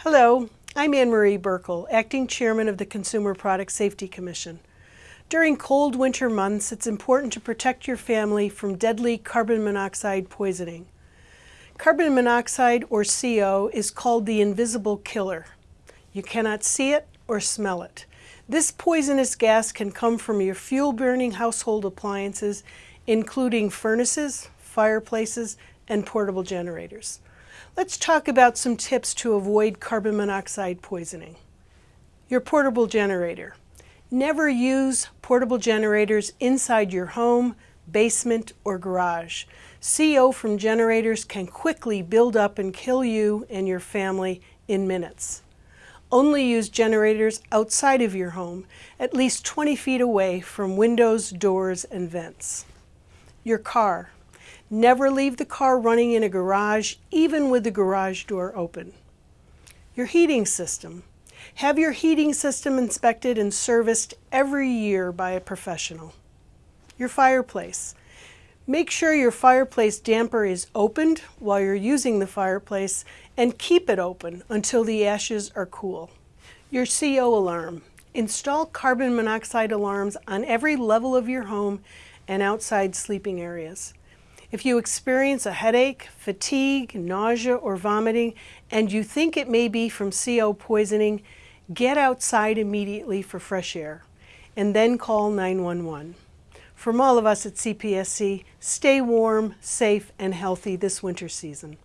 Hello, I'm Anne Marie Buerkle, Acting Chairman of the Consumer Product Safety Commission. During cold winter months, it's important to protect your family from deadly carbon monoxide poisoning. Carbon monoxide, or CO, is called the invisible killer. You cannot see it or smell it. This poisonous gas can come from your fuel-burning household appliances, including furnaces, fireplaces, and portable generators. Let's talk about some tips to avoid carbon monoxide poisoning. Your portable generator. Never use portable generators inside your home, basement, or garage. CO from generators can quickly build up and kill you and your family in minutes. Only use generators outside of your home, at least 20 feet away from windows, doors, and vents. Your car. Never leave the car running in a garage, even with the garage door open. Your heating system. Have your heating system inspected and serviced every year by a professional. Your fireplace. Make sure your fireplace damper is opened while you're using the fireplace and keep it open until the ashes are cool. Your CO alarm. Install carbon monoxide alarms on every level of your home and outside sleeping areas. If you experience a headache, fatigue, nausea, or vomiting, and you think it may be from CO poisoning, get outside immediately for fresh air, and then call 911. From all of us at CPSC, stay warm, safe, and healthy this winter season.